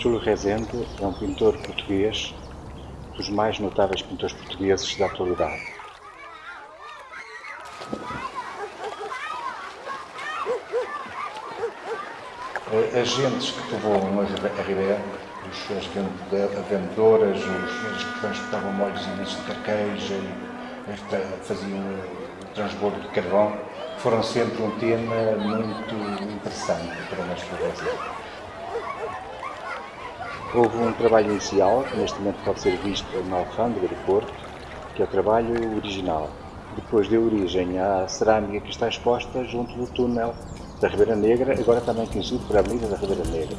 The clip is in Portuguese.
Rezende é um pintor português, dos mais notáveis pintores portugueses da atualidade. As gentes que povoam a Ribeira, as vendedoras, os que transportavam molhos e lixo de carqueja, faziam o transbordo de carvão, foram sempre um tema muito interessante para nós fazer. Houve um trabalho inicial, que neste momento pode ser visto na Alfândega do Porto, que é o trabalho original. Depois deu origem à cerâmica que está exposta junto do túnel da Ribeira Negra, agora também conhecido por Avenida da Ribeira Negra.